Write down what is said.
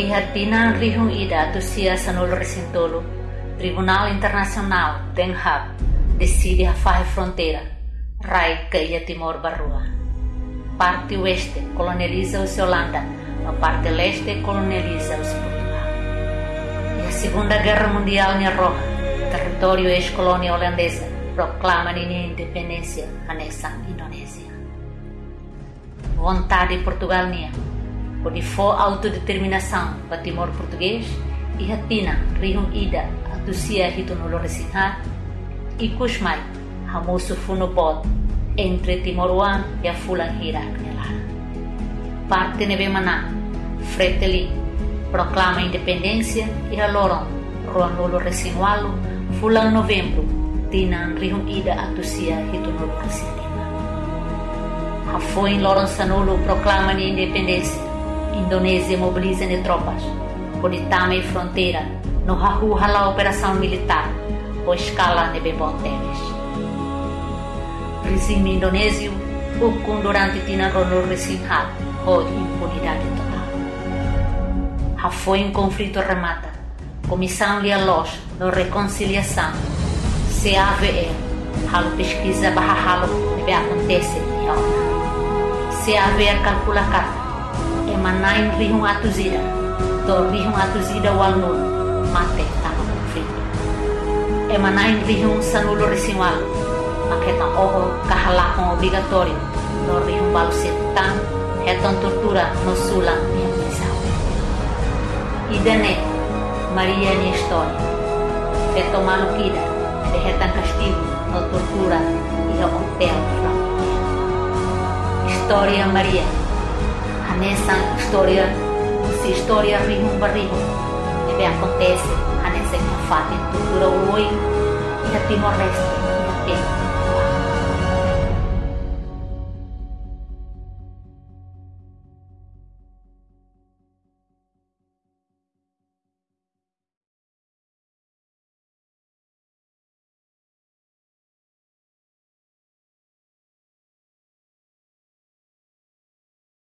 Ihatina rihung ida tusia sanul recintolo, Tribunal Internacional Den Haag decide a fazer fronteira, Rai Ilha Timor Barrua. Parte oeste colonializa os Holanda, a parte leste colonializa os Portugal. E a Segunda Guerra Mundial na Roja, território ex-colônia holandesa, proclama a independência nessa Indonésia. Vontade de Portugal nia por for autodeterminação para Timor português e Hatina, Rio Ida, Atusia Hitunolo Resinha e Kushmai, Hamusu Funopod, entre Timoruan e a Fulan Hirak Nelara. Parte Nebemana, Freteli, proclama a independência e a Loron, Ruanolo Resinualo, Fulan Novembro, Tinan Rio Ida Atusia Hitunolo Resinha. Afoin Loron Sanolo proclama a independência Indonésia mobiliza de tropas, por Itame e fronteira, no Rahu a operação militar, por escala de Bebon Teves. Regime indonésio, hukum durante tina ronor resinhat, ou impunidade total. Ha foi um conflito remata, Comissão Lialos, no Reconciliação, CAVE, halo pesquisa barra halo, deve acontecer, Se haver calcula carta, emanain rihung atuzida to rihung atuzida walnul mate tama conflito emanain rihung sanulo resimal maketa oho kahalakon obrigatório no rihung balu setan heton tortura no sulang minha missão idane Maria ni história feto maluquida de retan castigo no tortura e hotel História Maria nessa história, se história rimo barrigo, deve acontece, a nessa que faz cultura hoje e a Timor-Leste.